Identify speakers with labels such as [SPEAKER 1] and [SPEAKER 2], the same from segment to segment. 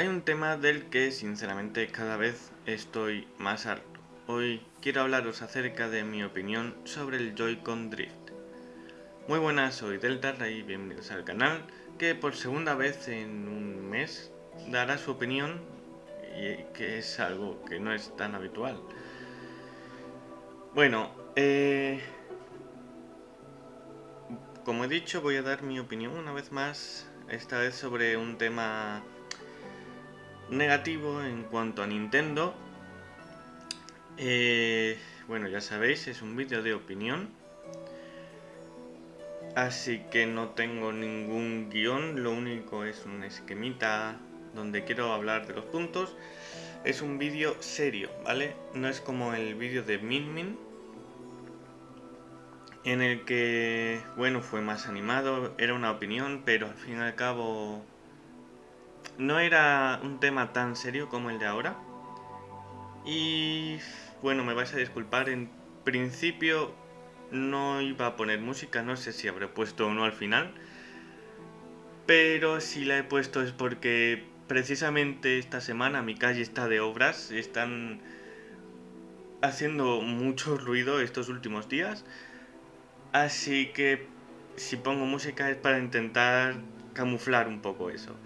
[SPEAKER 1] Hay un tema del que sinceramente cada vez estoy más harto. Hoy quiero hablaros acerca de mi opinión sobre el Joy-Con Drift. Muy buenas, soy Delta y bienvenidos al canal que por segunda vez en un mes dará su opinión y que es algo que no es tan habitual. Bueno, eh, como he dicho voy a dar mi opinión una vez más, esta vez sobre un tema negativo en cuanto a Nintendo. Eh, bueno, ya sabéis, es un vídeo de opinión. Así que no tengo ningún guion, lo único es un esquemita donde quiero hablar de los puntos. Es un vídeo serio, ¿vale? No es como el vídeo de Min Min, en el que, bueno, fue más animado, era una opinión, pero al fin y al cabo no era un tema tan serio como el de ahora. Y bueno, me vais a disculpar, en principio no iba a poner música, no sé si habré puesto o no al final. Pero si la he puesto es porque precisamente esta semana mi calle está de obras, están haciendo mucho ruido estos últimos días. Así que si pongo música es para intentar camuflar un poco eso.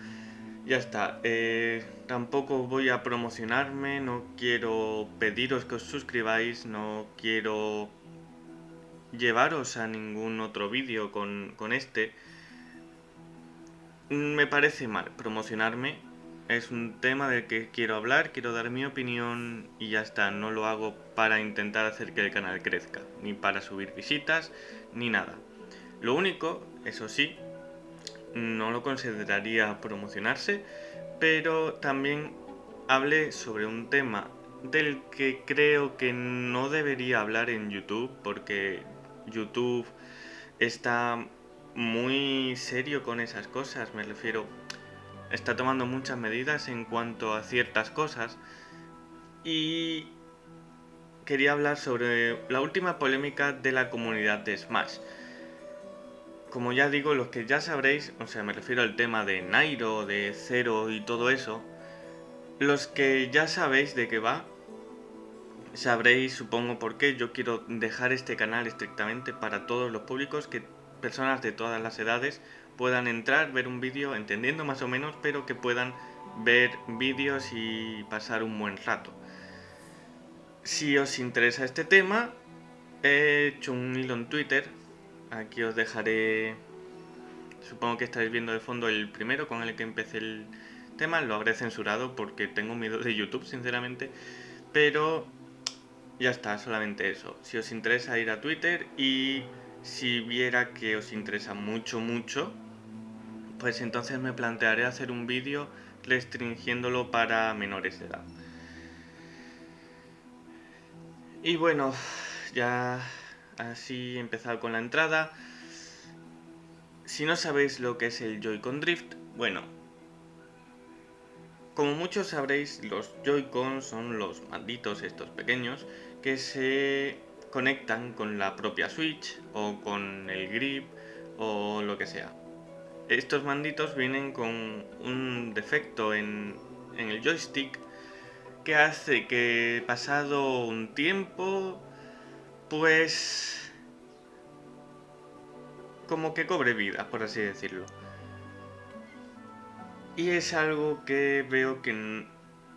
[SPEAKER 1] Ya está, eh, tampoco voy a promocionarme, no quiero pediros que os suscribáis, no quiero llevaros a ningún otro vídeo con, con este. Me parece mal promocionarme, es un tema del que quiero hablar, quiero dar mi opinión y ya está, no lo hago para intentar hacer que el canal crezca, ni para subir visitas, ni nada. Lo único, eso sí, no lo consideraría promocionarse, pero también hablé sobre un tema del que creo que no debería hablar en YouTube, porque YouTube está muy serio con esas cosas, me refiero está tomando muchas medidas en cuanto a ciertas cosas y quería hablar sobre la última polémica de la comunidad de Smash. Como ya digo, los que ya sabréis, o sea, me refiero al tema de Nairo, de Zero y todo eso, los que ya sabéis de qué va, sabréis, supongo, por qué yo quiero dejar este canal estrictamente para todos los públicos, que personas de todas las edades puedan entrar, ver un vídeo, entendiendo más o menos, pero que puedan ver vídeos y pasar un buen rato. Si os interesa este tema, he hecho un hilo en Twitter, aquí os dejaré, supongo que estáis viendo de fondo el primero con el que empecé el tema, lo habré censurado porque tengo miedo de YouTube, sinceramente, pero ya está, solamente eso. Si os interesa ir a Twitter y si viera que os interesa mucho, mucho, pues entonces me plantearé hacer un vídeo restringiéndolo para menores de edad. Y bueno, ya así empezado con la entrada. Si no sabéis lo que es el Joy-Con Drift, bueno, como muchos sabréis, los Joy-Con son los malditos estos pequeños que se conectan con la propia Switch o con el grip o lo que sea. Estos manditos vienen con un defecto en, el joystick que hace que pasado un tiempo, pues como que cobre vida, por así decirlo. Y es algo que veo que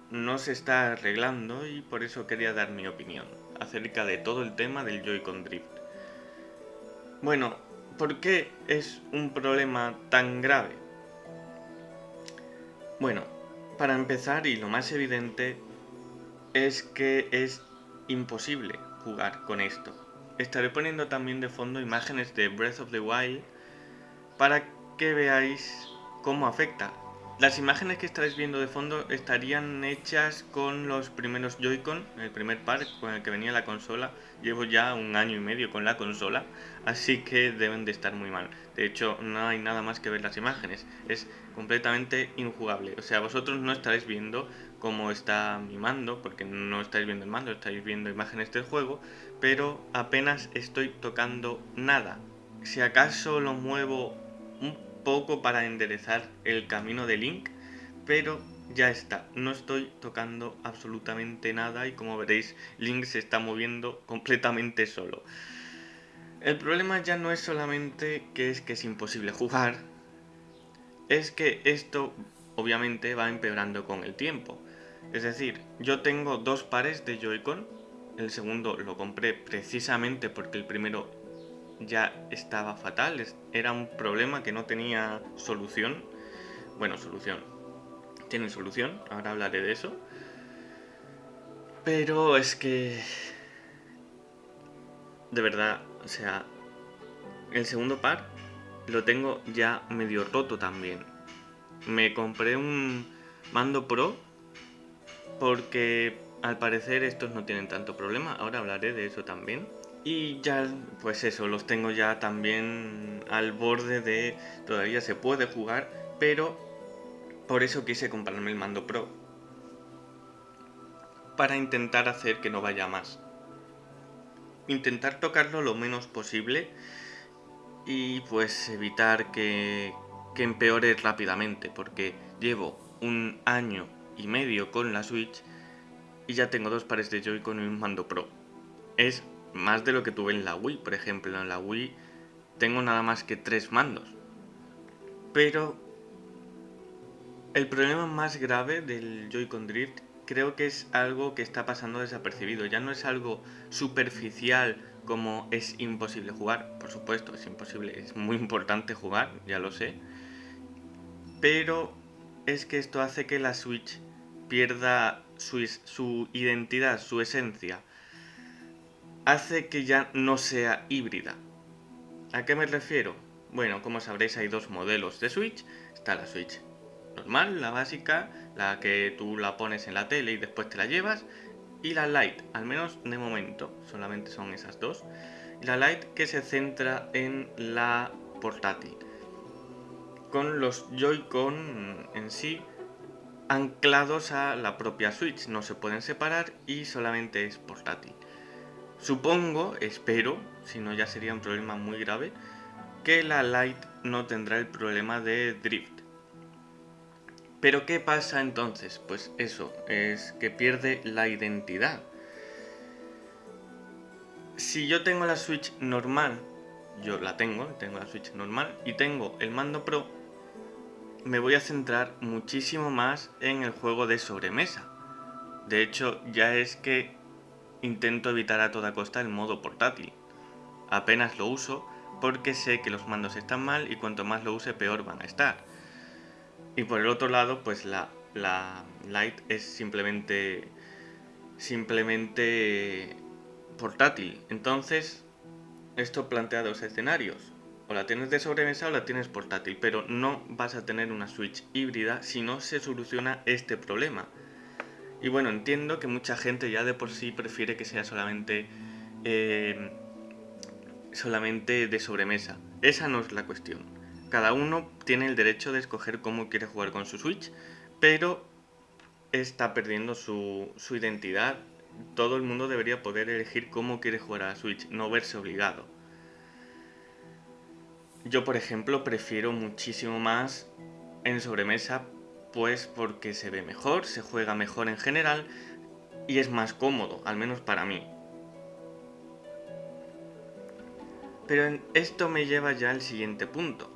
[SPEAKER 1] no se está arreglando y por eso quería dar mi opinión acerca de todo el tema del Joy-Con Drift. Bueno, ¿Por qué es un problema tan grave? Bueno, para empezar y lo más evidente es que es imposible jugar con esto. Estaré poniendo también de fondo imágenes de Breath of the Wild para que veáis cómo afecta las imágenes que estáis viendo de fondo estarían hechas con los primeros Joy-Con, el primer par con el que venía la consola. Llevo ya un año y medio con la consola, así que deben de estar muy mal. De hecho, no hay nada más que ver las imágenes, es completamente injugable. O sea, vosotros no estaréis viendo cómo está mi mando, porque no estáis viendo el mando, estáis viendo imágenes del juego, pero apenas estoy tocando nada. Si acaso lo muevo un poco para enderezar el camino de Link, pero ya está. No estoy tocando absolutamente nada y como veréis, Link se está moviendo completamente solo. El problema ya no es solamente que es que es imposible jugar, es que esto obviamente va empeorando con el tiempo. Es decir, yo tengo dos pares de Joy-Con, el segundo lo compré precisamente porque el primero ya estaba fatal, era un problema que no tenía solución. Bueno, solución. Tiene solución, ahora hablaré de eso. Pero es que... De verdad, o sea, el segundo par lo tengo ya medio roto también. Me compré un mando pro porque al parecer estos no tienen tanto problema. Ahora hablaré de eso también. Y ya, pues eso, los tengo ya también al borde de... Todavía se puede jugar, pero por eso quise comprarme el mando pro. Para intentar hacer que no vaya más. Intentar tocarlo lo menos posible y pues evitar que, que empeore rápidamente, porque llevo un año y medio con la Switch y ya tengo dos pares de Joy-Con y un mando pro. Es más de lo que tuve en la Wii, por ejemplo. En la Wii tengo nada más que tres mandos. Pero el problema más grave del Joy-Con Drift creo que es algo que está pasando desapercibido. Ya no es algo superficial como es imposible jugar. Por supuesto, es imposible, es muy importante jugar, ya lo sé. Pero es que esto hace que la Switch pierda su, su identidad, su esencia hace que ya no sea híbrida. ¿A qué me refiero? Bueno, como sabréis hay dos modelos de Switch. Está la Switch normal, la básica, la que tú la pones en la tele y después te la llevas. Y la Lite, al menos de momento, solamente son esas dos. La Lite que se centra en la portátil. Con los Joy-Con en sí anclados a la propia Switch. No se pueden separar y solamente es portátil. Supongo, espero, si no ya sería un problema muy grave, que la Lite no tendrá el problema de drift. Pero ¿qué pasa entonces? Pues eso, es que pierde la identidad. Si yo tengo la Switch normal, yo la tengo, tengo la Switch normal, y tengo el mando Pro, me voy a centrar muchísimo más en el juego de sobremesa. De hecho, ya es que intento evitar a toda costa el modo portátil. Apenas lo uso porque sé que los mandos están mal y cuanto más lo use peor van a estar. Y por el otro lado, pues la, la Lite es simplemente simplemente portátil. Entonces, esto plantea dos escenarios. O la tienes de sobremesa o la tienes portátil, pero no vas a tener una Switch híbrida si no se soluciona este problema. Y bueno, entiendo que mucha gente ya de por sí prefiere que sea solamente, eh, solamente de sobremesa. Esa no es la cuestión. Cada uno tiene el derecho de escoger cómo quiere jugar con su Switch, pero está perdiendo su, su identidad. Todo el mundo debería poder elegir cómo quiere jugar a la Switch, no verse obligado. Yo, por ejemplo, prefiero muchísimo más en sobremesa pues porque se ve mejor, se juega mejor en general y es más cómodo, al menos para mí. Pero esto me lleva ya al siguiente punto,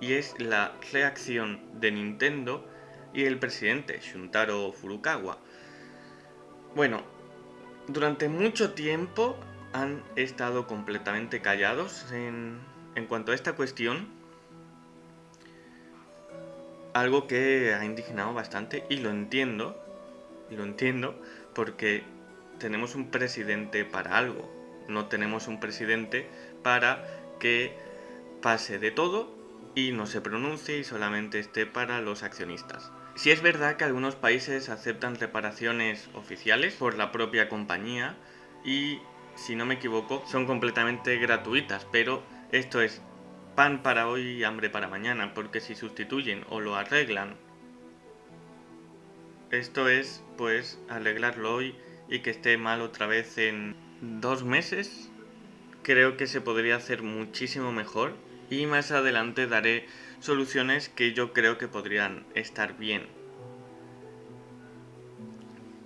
[SPEAKER 1] y es la reacción de Nintendo y el presidente Shuntaro Furukawa. Bueno, durante mucho tiempo han estado completamente callados en, en cuanto a esta cuestión, algo que ha indignado bastante y lo entiendo, y lo entiendo porque tenemos un presidente para algo, no tenemos un presidente para que pase de todo y no se pronuncie y solamente esté para los accionistas. Si es verdad que algunos países aceptan reparaciones oficiales por la propia compañía y, si no me equivoco, son completamente gratuitas, pero esto es pan para hoy y hambre para mañana, porque si sustituyen o lo arreglan, esto es pues arreglarlo hoy y que esté mal otra vez en dos meses, creo que se podría hacer muchísimo mejor y más adelante daré soluciones que yo creo que podrían estar bien.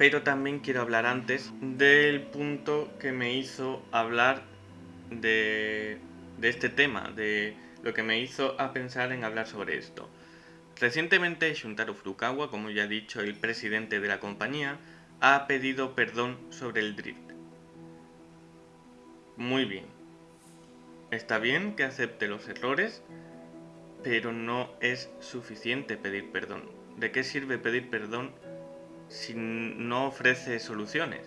[SPEAKER 1] pero también quiero hablar antes del punto que me hizo hablar de, de este tema, de lo que me hizo a pensar en hablar sobre esto. Recientemente Shuntaro Furukawa, como ya he dicho, el presidente de la compañía, ha pedido perdón sobre el drift. Muy bien. Está bien que acepte los errores, pero no es suficiente pedir perdón. ¿De qué sirve pedir perdón si no ofrece soluciones?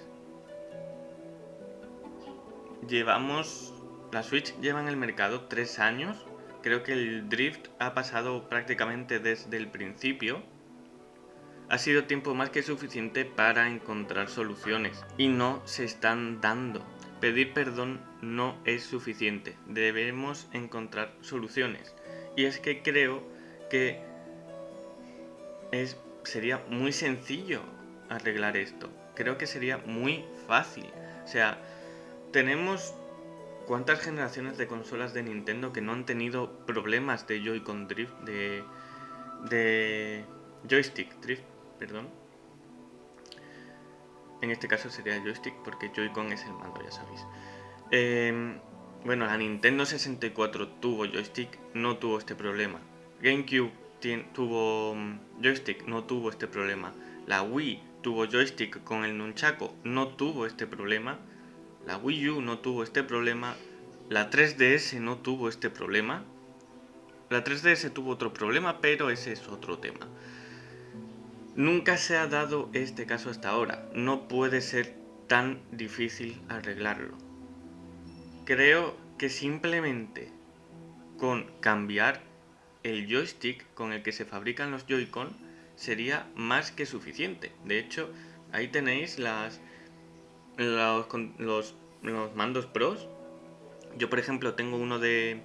[SPEAKER 1] Llevamos... La Switch lleva en el mercado tres años Creo que el drift ha pasado prácticamente desde el principio. Ha sido tiempo más que suficiente para encontrar soluciones y no se están dando. Pedir perdón no es suficiente, debemos encontrar soluciones. Y es que creo que es, sería muy sencillo arreglar esto. Creo que sería muy fácil. O sea, tenemos ¿Cuántas generaciones de consolas de Nintendo que no han tenido problemas de Joy-Con Drift, de, de joystick Drift, perdón? En este caso sería joystick porque Joy-Con es el mando, ya sabéis. Em, bueno, la Nintendo 64 tuvo joystick, no tuvo este problema. GameCube tuvo mm, joystick, no tuvo este problema. La Wii tuvo joystick con el nunchaku, no tuvo este problema. La Wii U no tuvo este problema, la 3DS no tuvo este problema. La 3DS tuvo otro problema, pero ese es otro tema. Nunca se ha dado este caso hasta ahora. No puede ser tan difícil arreglarlo. Creo que simplemente con cambiar el joystick con el que se fabrican los Joy-Con sería más que suficiente. De hecho, ahí tenéis las los, mandos pros. Yo, por ejemplo, tengo uno de...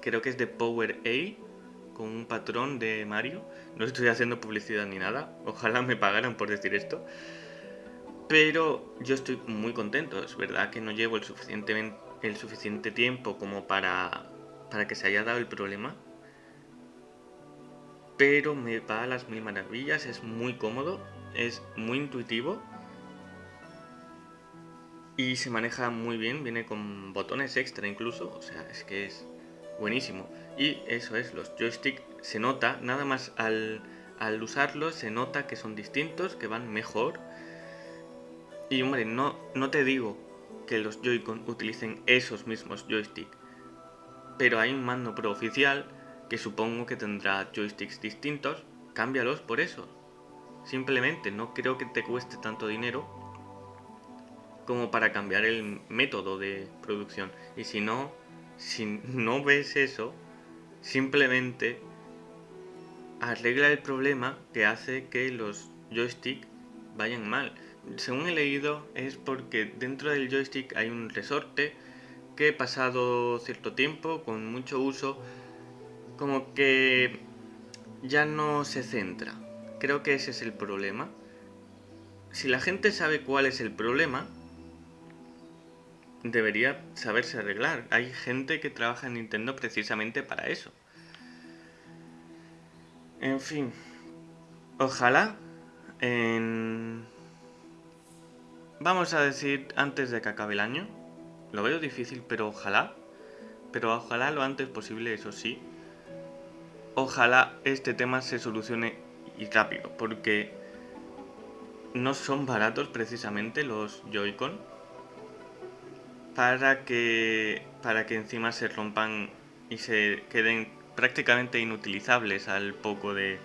[SPEAKER 1] Creo que es de Power A, con un patrón de Mario. No estoy haciendo publicidad ni nada. Ojalá me pagaran por decir esto. Pero yo estoy muy contento. Es verdad que no llevo el suficiente, el suficiente tiempo como para, para que se haya dado el problema. Pero me va a las mil maravillas. Es muy cómodo. Es muy intuitivo y se maneja muy bien, viene con botones extra incluso, o sea, es que es buenísimo. Y eso es, los joysticks se nota, nada más al, al usarlos se nota que son distintos, que van mejor. Y hombre, no, no te digo que los Joy-Con utilicen esos mismos joysticks, pero hay un mando pro oficial que supongo que tendrá joysticks distintos, cámbialos por eso. Simplemente no creo que te cueste tanto dinero como para cambiar el método de producción. Y si no, si no ves eso, simplemente arregla el problema que hace que los joysticks vayan mal. Según he leído es porque dentro del joystick hay un resorte que pasado cierto tiempo, con mucho uso, como que ya no se centra. Creo que ese es el problema. Si la gente sabe cuál es el problema, debería saberse arreglar. Hay gente que trabaja en Nintendo precisamente para eso. En fin, ojalá en... Vamos a decir antes de que acabe el año. Lo veo difícil, pero ojalá. Pero ojalá lo antes posible, eso sí. Ojalá este tema se solucione y rápido, porque no son baratos precisamente los Joy-Con para que, para que encima se rompan y se queden prácticamente inutilizables al poco de...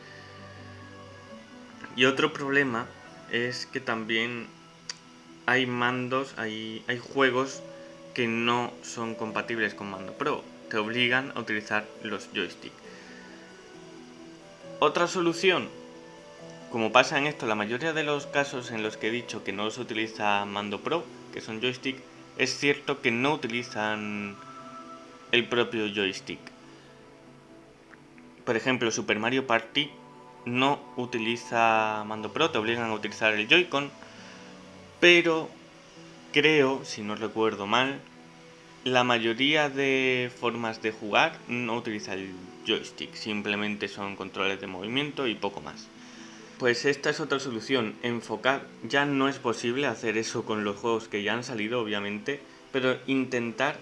[SPEAKER 1] Y otro problema es que también hay mandos, hay, hay juegos que no son compatibles con mando pro, te obligan a utilizar los joysticks. Otra solución, como pasa en esto, la mayoría de los casos en los que he dicho que no se utiliza mando pro, que son joystick, es cierto que no utilizan el propio joystick. Por ejemplo, Super Mario Party no utiliza mando pro, te obligan a utilizar el Joy-Con, pero creo, si no recuerdo mal, la mayoría de formas de jugar no utiliza el joystick, simplemente son controles de movimiento y poco más. Pues esta es otra solución, enfocar. Ya no es posible hacer eso con los juegos que ya han salido, obviamente, pero intentar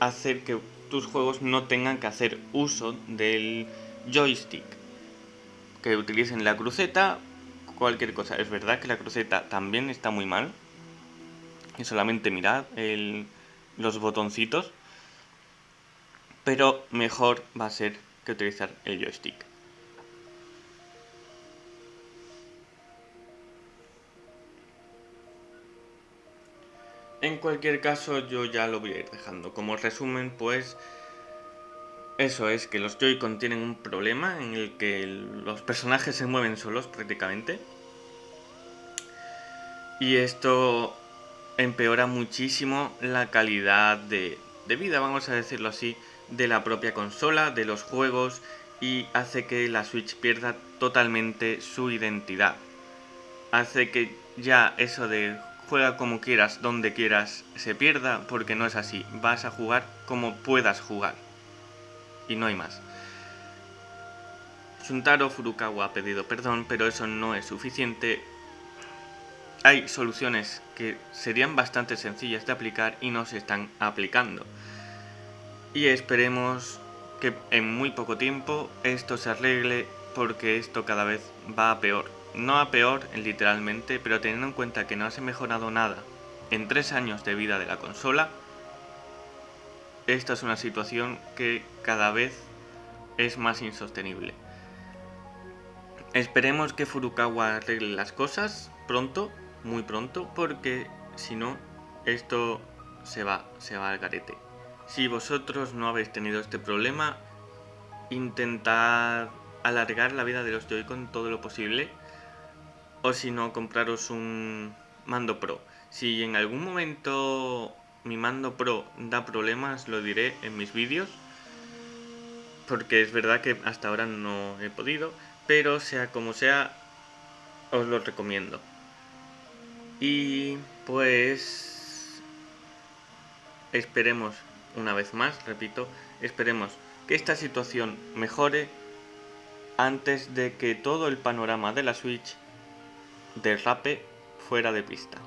[SPEAKER 1] hacer que tus juegos no tengan que hacer uso del joystick. Que utilicen la cruceta, cualquier cosa. Es verdad que la cruceta también está muy mal. Y solamente mirad los botoncitos. Pero mejor va a ser que utilizar el joystick. En cualquier caso yo ya lo voy a ir dejando. Como resumen pues eso es que los Joy-Con tienen un problema en el que los personajes se mueven solos prácticamente. Y esto empeora muchísimo la calidad de, de vida, vamos a decirlo así, de la propia consola, de los juegos y hace que la Switch pierda totalmente su identidad. Hace que ya eso de juega como quieras, donde quieras, se pierda, porque no es así. Vas a jugar como puedas jugar. Y no hay más. Shuntaro Furukawa ha pedido perdón, pero eso no es suficiente. Hay soluciones que serían bastante sencillas de aplicar y no se están aplicando. Y esperemos que en muy poco tiempo esto se arregle porque esto cada vez va a peor no a peor literalmente, pero teniendo en cuenta que no se ha mejorado nada en tres años de vida de la consola, esta es una situación que cada vez es más insostenible. Esperemos que Furukawa arregle las cosas pronto, muy pronto, porque si no, esto se va, se va al garete. Si vosotros no habéis tenido este problema, intentad alargar la vida de los Joy-Con todo lo posible o si no, compraros un mando Pro. Si en algún momento mi mando Pro da problemas, lo diré en mis vídeos. Porque es verdad que hasta ahora no he podido. Pero sea como sea, os lo recomiendo. Y pues esperemos una vez más, repito, esperemos que esta situación mejore antes de que todo el panorama de la Switch derrape fuera de pista.